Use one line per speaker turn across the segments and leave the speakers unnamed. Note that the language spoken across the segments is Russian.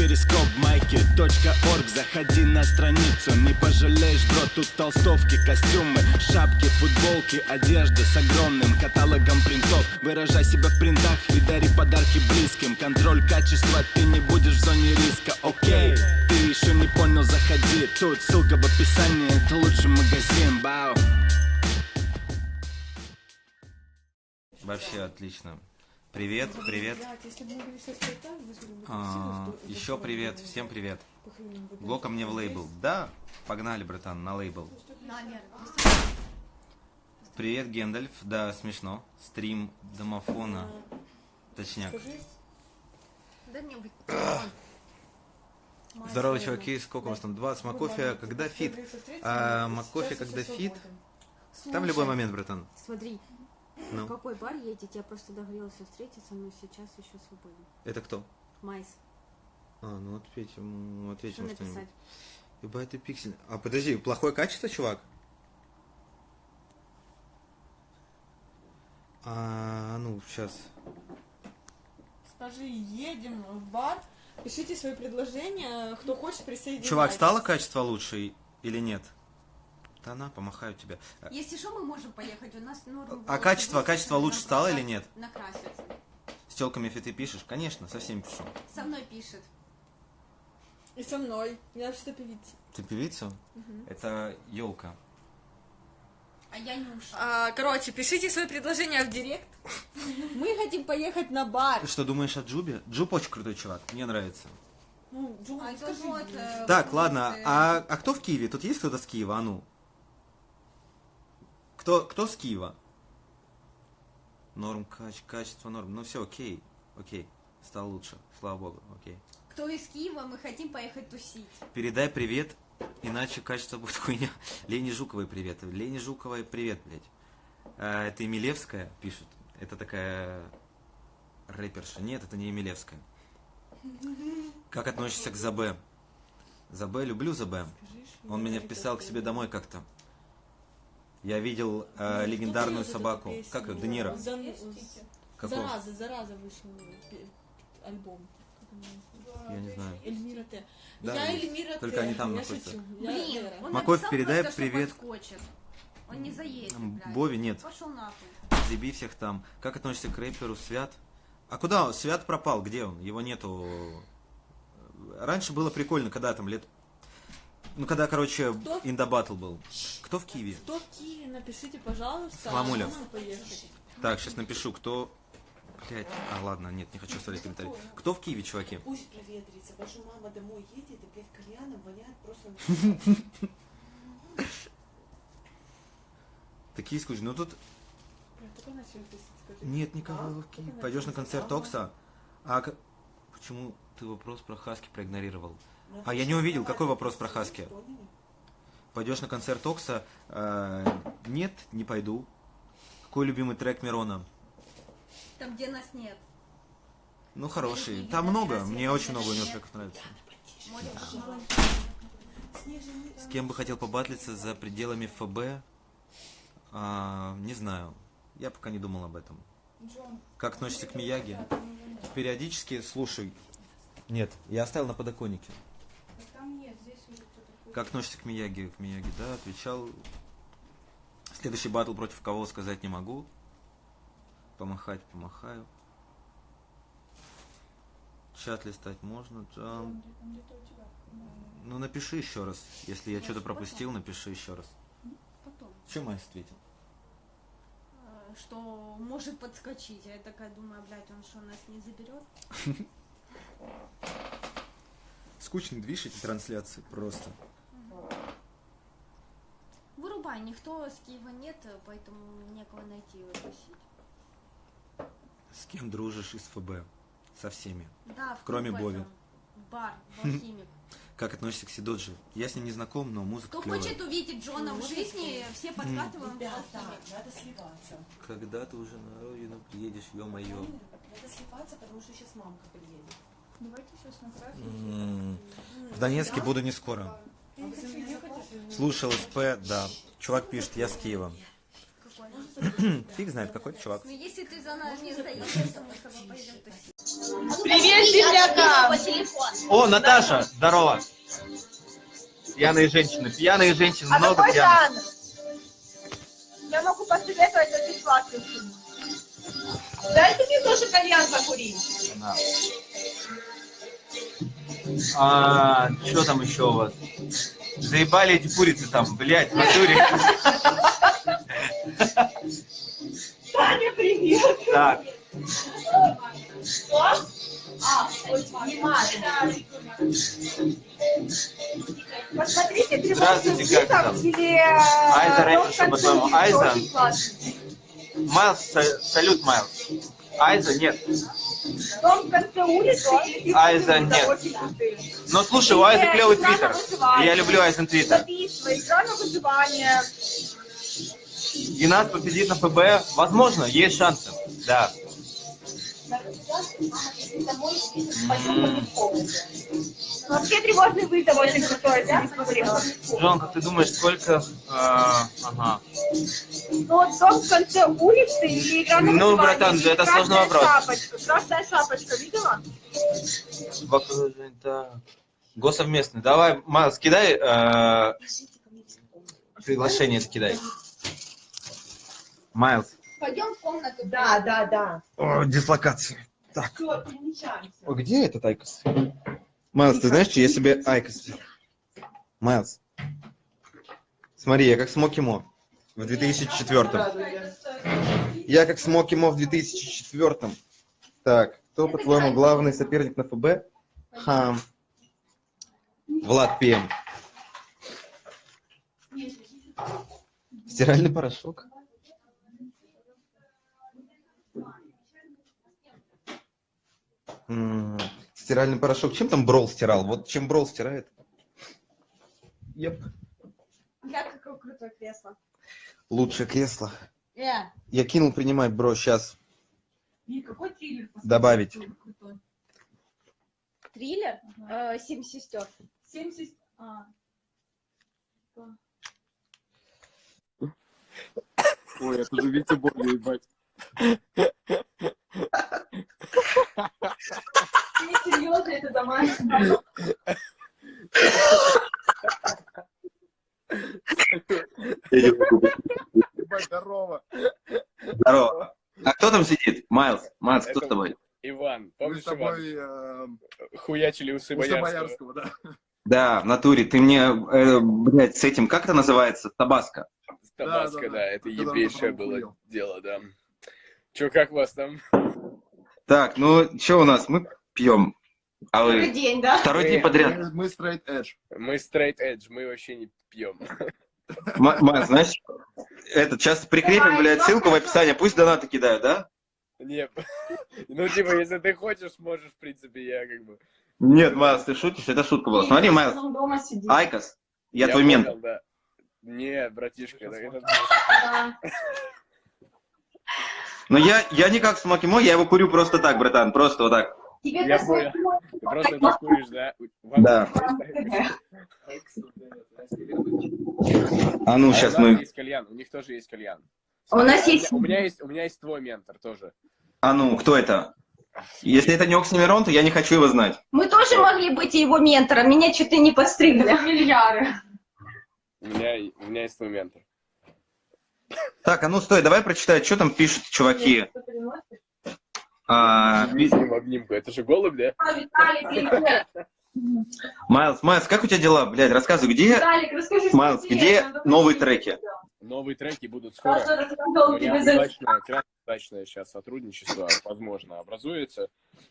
перископ майки .орг. Заходи на страницу, не пожалеешь, бро Тут толстовки, костюмы, шапки, футболки Одежда с огромным каталогом принтов. Выражай себя в принтах и дари подарки близким. Контроль качества, ты не будешь в зоне риска, окей Ты еще не понял, заходи. Тут ссылка в описании, это лучший магазин, бау.
Вообще отлично. Привет, привет. А, еще привет, всем привет. Блока мне в лейбл. Да, погнали, братан, на лейбл. Привет, Гендальф. Да, смешно. Стрим домофона. Точняк.
Дай мне быть.
Здорово, чуваки. Сколько у вас там? 20 Макофе. Когда фит? А, Макофе, когда фит? Там в любой момент, братан.
Смотри,
Ну,
в какой бар едете? Я просто договорился встретиться, но сейчас еще свободен.
это кто?
Майс,
А, ну ответим,
что
ответим что-нибудь.
написать?
Ебать ты пиксель. А подожди, плохое качество, чувак? А, ну, сейчас.
Скажи, едем в бар, пишите свои предложения, кто хочет присоединиться.
Чувак, стало качество лучше или нет? Да на, помахаю тебе.
Если что, мы можем поехать. У нас норма
А
была
качество, качество лучше стало или нет?
Накраситься.
С телками ты пишешь? Конечно, со всеми пишу.
Со мной пишет.
И со мной. Я вообще-то певица.
Ты певица? Это елка.
А я Нюша.
А, короче, пишите свои предложения в директ. Мы хотим поехать на бар.
Ты что думаешь о Джубе? Джуб очень крутой чувак, мне нравится.
Ну, Джон,
А
скажи
вот, э,
Так, ладно,
вопросы.
а, а кто в Киеве? Тут есть кто-то с Киева? А ну. Кто, кто с Киева? Норм, кач, качество норм. Ну все, окей, окей. Стал лучше, слава богу, окей.
Кто из Киева, мы хотим поехать тусить.
Передай привет, иначе качество будет хуйня. Лене Жуковой привет. Лене Жуковой привет, блядь. А, это Емелевская пишет. Это такая рэперша. Нет, это не Емелевская. Как относишься к Забе? Забе, люблю Забе. Он меня вписал к себе домой как-то. Я видел э,
Ну,
легендарную собаку. Как ее? Де Какого?
Зараза, зараза вышел пе- альбом.
Я не знаю.
Эльмира Т.
Да,
я. Эльмира
Только
Т.
они там
я
находятся.
шучу.
Блин, он
Маков, передай
просто,
привет.
Он не заедет, блядь.
Бове нет.
Пошел нахуй.
Заеби всех там. Как относишься к рэперу Свят? А куда он? Свят пропал? Где он? Его нету. Раньше было прикольно, когда там лет... Ну, когда, короче,
Кто?
Индабатл был. Кто в Киеве?
Кто в Киеве, напишите, пожалуйста.
Мамуля.
а поехать.
Так, сейчас напишу, кто... Блять, а ладно, нет, не хочу оставлять комментарий. Кто в Киеве, чуваки?
Пусть проветрится, что мама домой едет, и, блядь, кальяном воняет просто...
Такие скучные. Ну тут нет никого в Киеве. Пойдешь на концерт Окса? А почему ты вопрос про Хаски проигнорировал? А я не увидел, какой вопрос про Хаски? Пойдешь на концерт Окса? Э, нет, не пойду. Какой любимый трек Мирона?
Там, где нас нет.
Ну, хороший. Там много, мне очень много у него треков нравится. С кем бы хотел побатлиться за пределами ФБ? А, не знаю. Я пока не думал об этом. Как относишься к Мияги? Периодически слушай. Нет, я оставил на подоконнике. Как относишься к Мияги? К Мияги, да, отвечал. Следующий батл против кого сказать не могу. Помахать помахаю. Чат листать можно, Джам. Ну напиши еще раз. Если я что-то пропустил, напиши еще раз.
Потом.
Чем Майс ответил?
Э, Что может подскочить. А я такая думаю, блядь, он что, нас не заберет?
Скучный движ эти трансляции просто.
Вырубай, никто с Киева нет, поэтому некого найти и выпустить.
С кем дружишь из ФБ? Со всеми.
Да, в
Кроме Бови.
Бар, в алхимик.
Как относишься к Сидоджи? Я с ним не знаком, но музыка
Кто
клевая.
хочет увидеть Джона в жизни, все подкатываем
Ребята, надо сливаться.
Когда ты уже на родину приедешь, ё-моё.
Надо сливаться, потому что сейчас мамка приедет.
Давайте сейчас на
В Донецке буду не скоро.
А?
Слушал СП, да. Чувак пишет, я с Киева.
Какой?
Фиг знает, какой чувак.
Если ты за нами не заедешь, то мы с тобой пойдем тусить.
Привет, землякам.
О, Наташа, здорово. Пьяные женщины. Пьяные женщины,
А
много
какой
пьяных.
жанр? Я могу посоветовать этот бесплатный фильм.
Дайте мне тоже кальян закурить.
Да. А, что там еще у вас? Заебали эти курицы там, блядь, в натуре.
Таня, привет.
Так,
Посмотрите, перевод
Здравствуйте, как там?
или...
Айза
э,
раньше, по-твоему, Айза? Майлз, са- салют, Майлз. Айза, нет.
Дом в конце улицы
Айза, нет. Ну, слушай, у
Или
клевый твиттер. Я люблю Айзен твиттер.
Убийство, игра на выживание.
И нас победит на ФБ. Возможно, есть шансы. Да.
Вообще тревожный вызов очень крутой, смотрела.
Джонка, ты думаешь, сколько... а, ага.
Ну вот дом в конце улицы или игра на
Ну, братан, это сложный вопрос.
Шапочка. Красная шапочка, видела?
Госсовместный. Давай, Майлз, кидай. э, приглашение скидай. Майлз.
Пойдем в комнату.
Да, да, да.
О, дислокация. Так.
Все, перемещаемся.
О, где этот IQOS? Майлз, ты знаешь, что я себе IQOS? Майлз. Смотри, я как Смоки Мо в 2004 Я как Смоки Мо в 2004 Так, кто, по-твоему, главный соперник на ФБ? Хам. Влад Пем. Стиральный порошок. Стиральный порошок. Чем там Брол стирал? Вот чем Брол стирает? Еп.
Я какое крутое кресло.
Лучшее кресло.
Э,
Я кинул принимать, бро, сейчас.
И какой триллер?
Добавить.
крутой?
триллер? Э, Семь сестер.
70... А,
Ой, это же Витя Боги, ебать.
Не серьезно, это домашний.
Ебать, здорово.
Здорово. А кто там сидит? Майлз. Майлз, кто с тобой?
Иван,
Мы
помнишь,
с тобой
Иван?
э,
Хуячили усы
у
Боярского.
Да.
Да, в натуре. Ты мне, э, блядь, с этим, как это называется? Табаско.
Табаско,
Да,
да,
да, да.
это ебейшее было дело, да. Че, как вас там?
Так, ну, что у нас? Мы пьем. А вы
день, да?
второй
Мы-
день подряд.
Мы, мы straight edge.
Мы straight edge, мы вообще не пьем.
Ма- знаешь, этот, сейчас прикрепим, блядь, ссылку в описании. Пусть донаты кидают, да?
Нет. Ну, типа, если ты хочешь, можешь, в принципе, я как бы...
Нет, Майлз, ты шутишь? Это шутка была. Смотри, Майлз. IQOS, я твой мент.
да. Не, братишка, это-
Но я, я не как Смоки Мо, я его курю просто так, братан, просто вот так.
Тебе
Я понял. ты просто это куришь, да? Вам-
Да. А ну,
А
сейчас мы...
есть кальян, у них тоже есть кальян.
У нас есть-
У меня есть, у меня есть твой ментор тоже.
А ну, кто это? Если это не Оксимирон, то я не хочу его знать.
Мы тоже могли быть его ментором, меня что-то не подстригли.
Миллиарды.
У меня, у меня есть твой ментор.
Так, а ну стой, давай прочитай, что там пишут чуваки. А,
Иди с ним в обнимку. Это же голубь, да?
Привет.
Майлз, Майлз, как у тебя дела? Блядь, рассказывай, где,
Виталик, расскажи,
Майлз, где новые треки?
Новые треки будут скоро. У меня удачное, крайне удачное сейчас сотрудничество, возможно, образуется.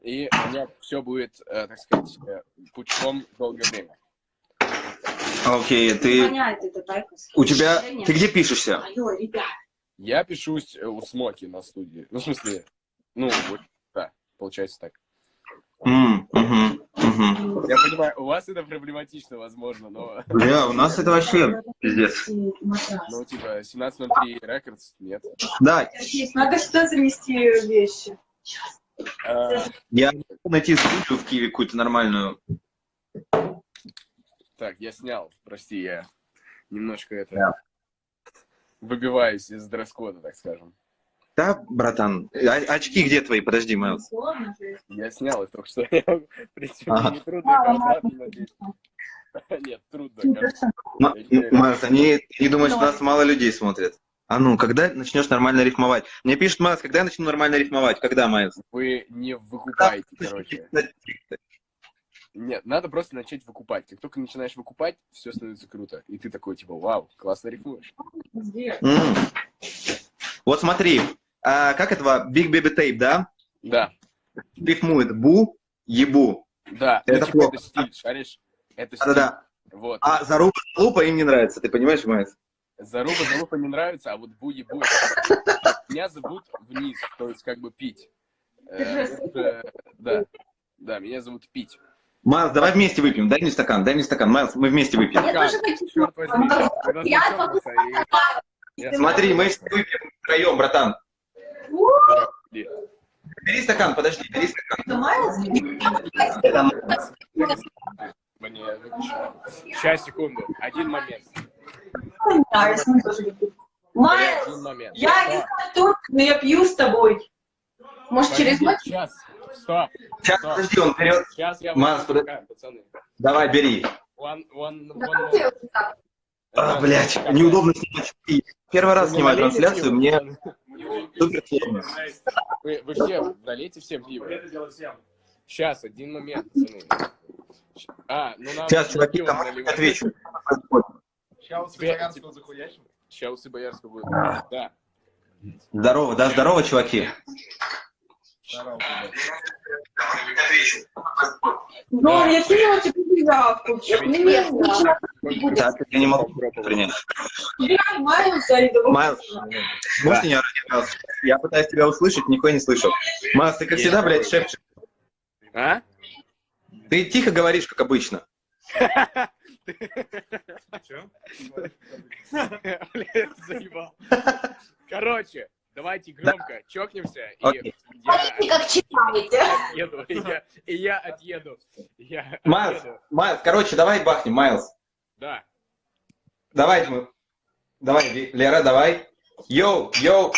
И у меня все будет, э, так сказать, э, пучком долгое время.
Окей, ты... У тебя... Ты где пишешься?
Алло, ребят.
Я пишусь э, у Смоки на студии. Ну, в смысле, ну, вот, да, получается так.
М, мгм, мгм.
Я понимаю, у вас это проблематично, возможно, но,
Бля, у нас это вообще пиздец.
ну, типа, 1703 Records, нет.
Да,
Надо сюда занести вещи.
А,
я найти студию в Киеве какую-то нормальную.
Так, я снял, прости, я немножко это... Выбиваюсь из дресс-кода, так скажем.
Да, братан? А- очки где твои? Подожди, Майлз.
Я снял их только что. В принципе,
Ага.
не трудно обратно надеть. Нет, трудно.
М- М- Майлз, они, они думают, что нас мало людей смотрят. А ну, когда начнешь нормально рифмовать? Мне пишет Майлз, когда я начну нормально рифмовать? Когда, Майлз?
Вы не выкупаете, короче. Нет, надо просто начать выкупать. Как только начинаешь выкупать, все становится круто. И ты такой, типа, вау, классно рифмуешь.
М. Вот смотри, а, как этого Big Baby Tape, да?
Да,
Рифмует бу, ебу.
да.
Это
ну, типа,
плохо.
это стиль, шаришь? Это стиль.
Да-да-да.
Вот.
А Заруба, Лупа им не нравится, ты понимаешь, Майлз?
Заруба, залупа не нравится, а вот бу это- Меня зовут вниз, то есть как бы пить. Э, Да, да, меня зовут пить.
Майлз, давай вместе выпьем, дай мне стакан, дай мне стакан, Майлз, мы вместе выпьем.
Я тоже хочу. Я
я
Смотри, мы выпьем втроем, братан. Бери стакан, подожди, бери стакан.
Мне. Сейчас, секунду. Один момент.
Майлз, я не только, но я пью с тобой.
Может, через?
Сейчас. Стоп.
Сейчас,
Стоп.
подожди, он берет.
Сейчас я
подожди.
стакан, пацаны.
Давай, бери.
One, one, one moment.
А, блядь, неудобно снимать. очки. Первый раз снимаю трансляцию, мне супер сложно.
Вы, вы все налейте всем пиво. Сейчас, один момент, пацаны. А, ну нам
Сейчас, чуваки, там отвечу.
Тебе- Щас у Боярского будет. Да.
Здорово, да, здорово, чуваки.
Ну, я кинула тебе заявку. Мне скучно.
Так, я не могу принять.
Я Майлз зайду.
Майлз, можешь не орать, Майлз? Я пытаюсь тебя услышать, никто не слышал. Майлз, ты как всегда, блядь, шепчешь.
А?
Ты тихо говоришь, как обычно.
Заебал. Короче, давайте громко чокнемся, и
Окей.
Смотрите,
я
как читаете.
отъеду, и я, и я отъеду. Я
Майлз,
отъеду.
Майлз, короче, давай бахнем, Майлз.
Да.
Давай мы. Давай, Лера, давай. Йоу, йоу.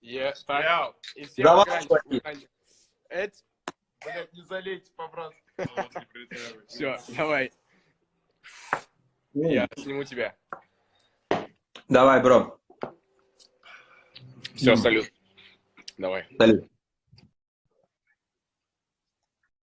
Я, так, и всем
Давай.
Эть. Блядь, не залейте, по-братски. Все, давай, я сниму тебя.
Давай, бро.
Все, салют. Давай.
Салют.